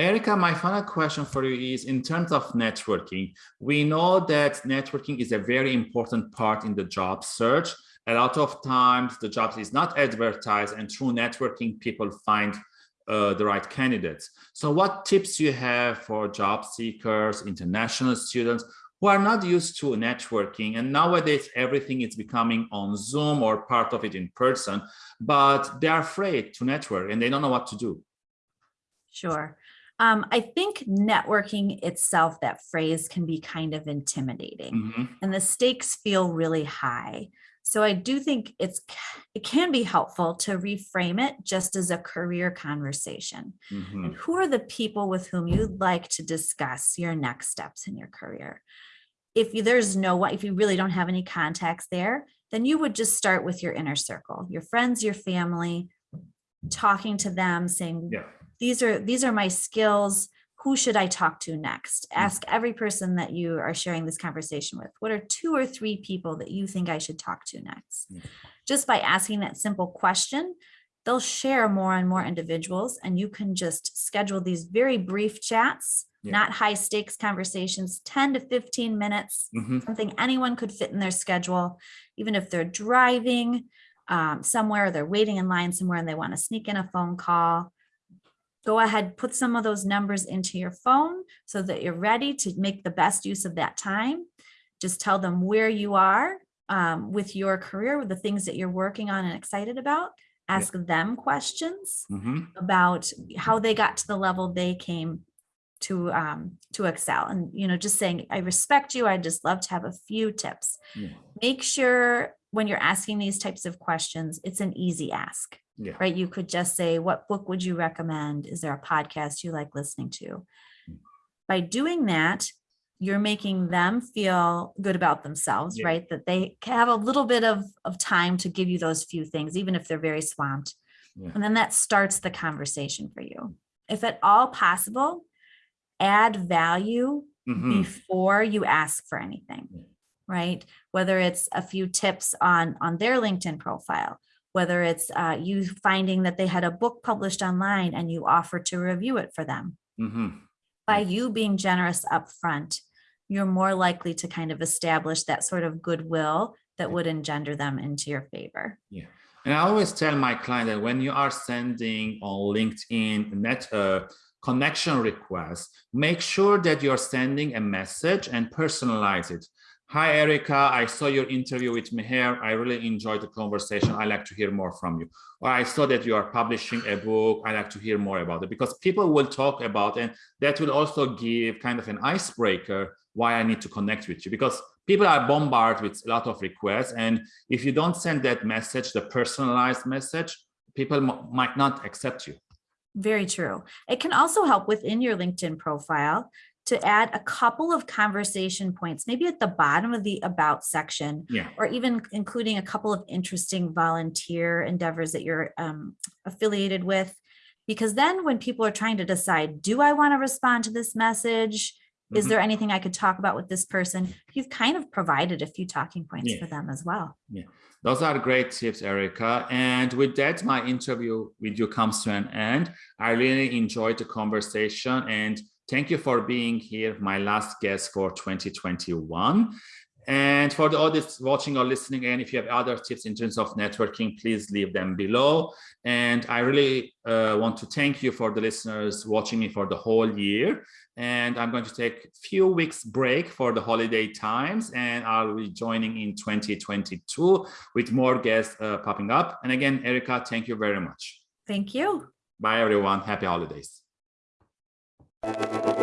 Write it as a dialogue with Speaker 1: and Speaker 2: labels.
Speaker 1: Erica, my final question for you is in terms of networking, we know that networking is a very important part in the job search. A lot of times the job is not advertised and through networking, people find uh, the right candidates. So what tips you have for job seekers, international students who are not used to networking and nowadays everything is becoming on Zoom or part of it in person, but they're afraid to network and they don't know what to do.
Speaker 2: Sure. Um, I think networking itself, that phrase can be kind of intimidating mm -hmm. and the stakes feel really high. So I do think it's it can be helpful to reframe it just as a career conversation. Mm -hmm. And who are the people with whom you'd like to discuss your next steps in your career? If you, there's no if you really don't have any contacts there, then you would just start with your inner circle, your friends, your family, talking to them, saying, yeah these are these are my skills who should I talk to next? Mm. Ask every person that you are sharing this conversation with. What are two or three people that you think I should talk to next? Mm. Just by asking that simple question, they'll share more and more individuals and you can just schedule these very brief chats, yeah. not high stakes conversations, 10 to 15 minutes, mm -hmm. something anyone could fit in their schedule, even if they're driving um, somewhere, they're waiting in line somewhere and they want to sneak in a phone call go ahead, put some of those numbers into your phone so that you're ready to make the best use of that time. Just tell them where you are um, with your career, with the things that you're working on and excited about. Ask yeah. them questions mm -hmm. about how they got to the level they came to um, to excel. And, you know, just saying, I respect you. I'd just love to have a few tips. Yeah. Make sure when you're asking these types of questions, it's an easy ask yeah. right? You could just say, what book would you recommend? Is there a podcast you like listening to? By doing that, you're making them feel good about themselves, yeah. right? That they have a little bit of, of time to give you those few things, even if they're very swamped. Yeah. And then that starts the conversation for you. If at all possible, add value mm -hmm. before you ask for anything, right? Whether it's a few tips on, on their LinkedIn profile, whether it's uh, you finding that they had a book published online and you offer to review it for them. Mm -hmm. By you being generous up front, you're more likely to kind of establish that sort of goodwill that would engender them into your favor.
Speaker 1: Yeah. And I always tell my client that when you are sending on LinkedIn net uh, connection requests, make sure that you're sending a message and personalize it. Hi, Erica. I saw your interview with Meher. I really enjoyed the conversation. I like to hear more from you. Or I saw that you are publishing a book. I like to hear more about it because people will talk about. And that will also give kind of an icebreaker why I need to connect with you because people are bombarded with a lot of requests. And if you don't send that message, the personalized message, people might not accept you.
Speaker 2: Very true. It can also help within your LinkedIn profile to add a couple of conversation points, maybe at the bottom of the about section, yeah. or even including a couple of interesting volunteer endeavors that you're um, affiliated with. Because then when people are trying to decide, do I want to respond to this message? Is mm -hmm. there anything I could talk about with this person? You've kind of provided a few talking points yeah. for them as well.
Speaker 1: Yeah, those are great tips, Erica. And with that, my interview with you comes to an end. I really enjoyed the conversation and Thank you for being here, my last guest for 2021. And for the audience watching or listening, and if you have other tips in terms of networking, please leave them below. And I really uh, want to thank you for the listeners watching me for the whole year. And I'm going to take a few weeks break for the holiday times, and I'll be joining in 2022 with more guests uh, popping up. And again, Erica, thank you very much.
Speaker 2: Thank you.
Speaker 1: Bye, everyone. Happy holidays. Thank you.